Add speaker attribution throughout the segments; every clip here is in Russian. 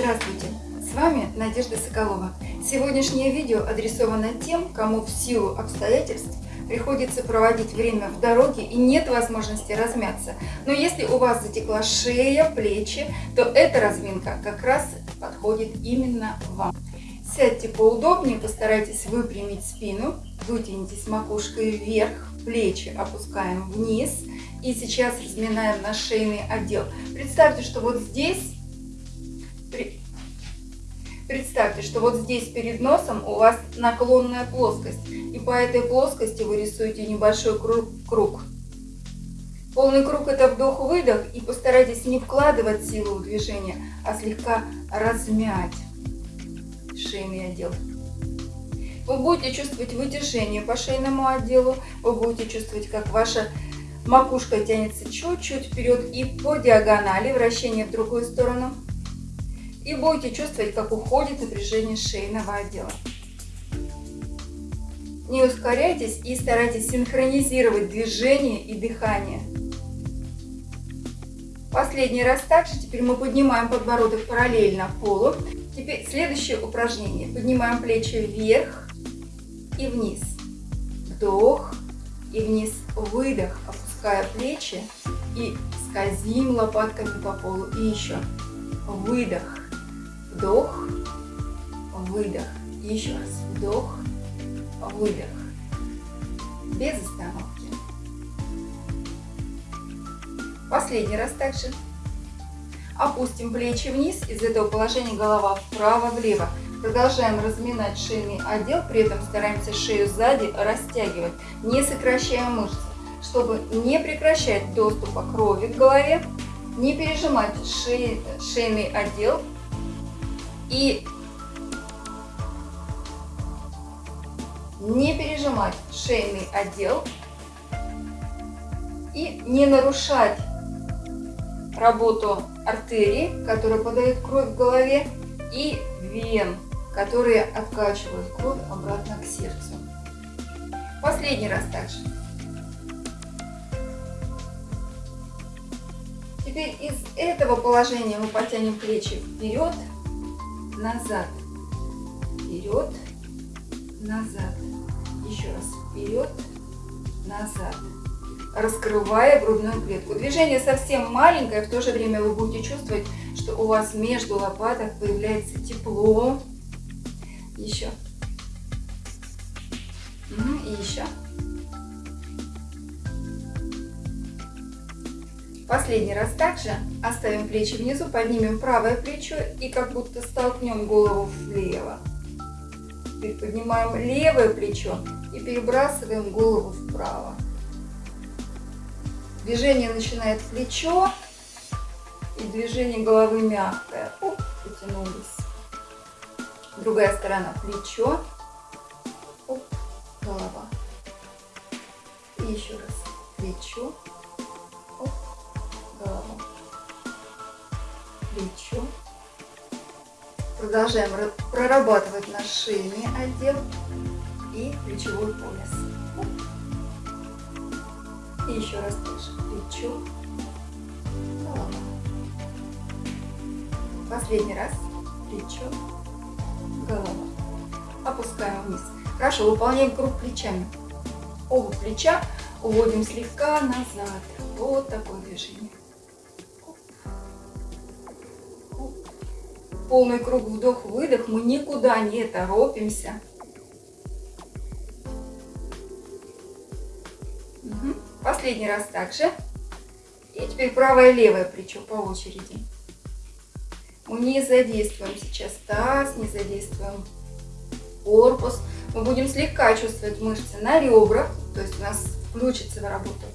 Speaker 1: Здравствуйте! С вами Надежда Соколова. Сегодняшнее видео адресовано тем, кому в силу обстоятельств приходится проводить время в дороге и нет возможности размяться. Но если у вас затекла шея, плечи, то эта разминка как раз подходит именно вам. Сядьте поудобнее, постарайтесь выпрямить спину, вытянитесь макушкой вверх, плечи опускаем вниз. И сейчас разминаем наш шейный отдел. Представьте, что вот здесь Представьте, что вот здесь перед носом у вас наклонная плоскость. И по этой плоскости вы рисуете небольшой круг. Полный круг это вдох-выдох. И постарайтесь не вкладывать силу в движение, а слегка размять шейный отдел. Вы будете чувствовать вытяжение по шейному отделу. Вы будете чувствовать, как ваша макушка тянется чуть-чуть вперед и по диагонали, вращение в другую сторону и будете чувствовать, как уходит напряжение шейного отдела. Не ускоряйтесь и старайтесь синхронизировать движение и дыхание. Последний раз также. Теперь мы поднимаем подбородок параллельно полу. Теперь следующее упражнение. Поднимаем плечи вверх и вниз. Вдох и вниз. Выдох, опуская плечи и скользим лопатками по полу. И еще. Выдох вдох, выдох. Еще раз вдох, выдох. Без остановки. Последний раз также. Опустим плечи вниз. Из этого положения голова вправо-влево. Продолжаем разминать шейный отдел. При этом стараемся шею сзади растягивать, не сокращая мышцы. Чтобы не прекращать доступа крови к голове, не пережимать шеи, шейный отдел и не пережимать шейный отдел и не нарушать работу артерии, которая подает кровь в голове, и вен, которые откачивают кровь обратно к сердцу. Последний раз также. Теперь из этого положения мы потянем плечи вперед назад, вперед, назад. Еще раз, вперед, назад. Раскрывая грудную клетку. Движение совсем маленькое, в то же время вы будете чувствовать, что у вас между лопаток появляется тепло. Еще. И еще. Последний раз также оставим плечи внизу, поднимем правое плечо и как будто столкнем голову влево. Теперь поднимаем левое плечо и перебрасываем голову вправо. Движение начинает плечо и движение головы мягкое. Оп, потянулись. Другая сторона плечо, оп, голова. И еще раз плечо, плечо. Продолжаем прорабатывать наш шейный отдел и плечевой пояс. И еще раз тоже плечо, голова. Последний раз плечо, голова. Опускаем вниз. Хорошо, выполняем круг плечами. Оба плеча уводим слегка назад. Вот такое движение. Полный круг вдох-выдох, мы никуда не торопимся. Угу. Последний раз также. И теперь правое и левое плечо по очереди. Мы не задействуем сейчас таз, не задействуем корпус. Мы будем слегка чувствовать мышцы на ребрах, то есть у нас включится в работу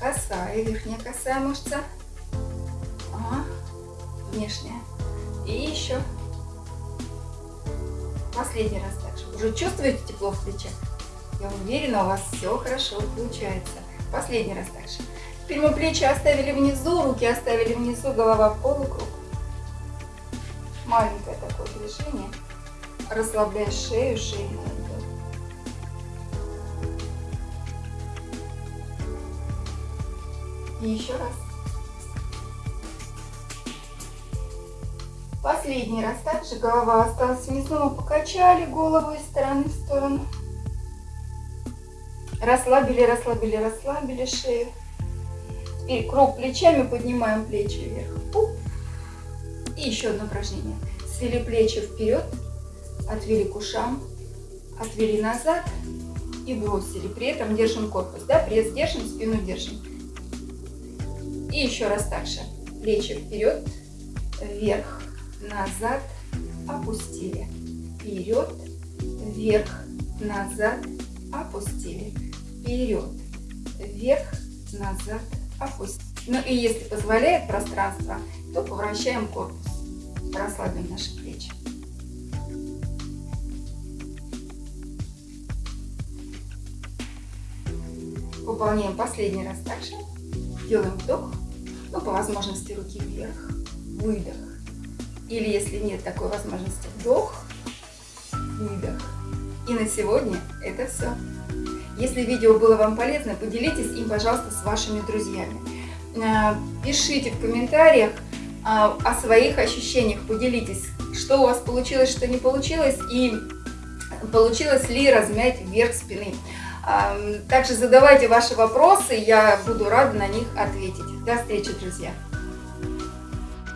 Speaker 1: косая, верхняя косая мышца, ага, внешняя. И еще. Последний раз также. Уже чувствуете тепло в плечах? Я уверена, у вас все хорошо получается. Последний раз также. Теперь мы плечи оставили внизу, руки оставили внизу, голова в полукруг. Маленькое такое движение. Расслабляй шею, шею. И еще раз. Последний раз также голова осталась мы покачали голову из стороны в сторону. Расслабили, расслабили, расслабили шею. Теперь круг плечами, поднимаем плечи вверх. И еще одно упражнение. Свели плечи вперед, отвели к ушам, отвели назад и бросили. При этом держим корпус, да, пресс держим, спину держим. И еще раз так же. Плечи вперед, вверх, назад, опустили. Вперед, вверх, назад, опустили. Вперед, вверх, назад, опустили. Ну и если позволяет пространство, то поворачиваем корпус. Расслабим наши плечи. Выполняем последний раз также. Делаем вдох, ну по возможности руки вверх, выдох. Или если нет такой возможности, вдох, выдох. И на сегодня это все. Если видео было вам полезно, поделитесь им, пожалуйста, с вашими друзьями. Э, пишите в комментариях э, о своих ощущениях, поделитесь, что у вас получилось, что не получилось, и получилось ли размять вверх спины. Также задавайте ваши вопросы, я буду рада на них ответить. До встречи, друзья!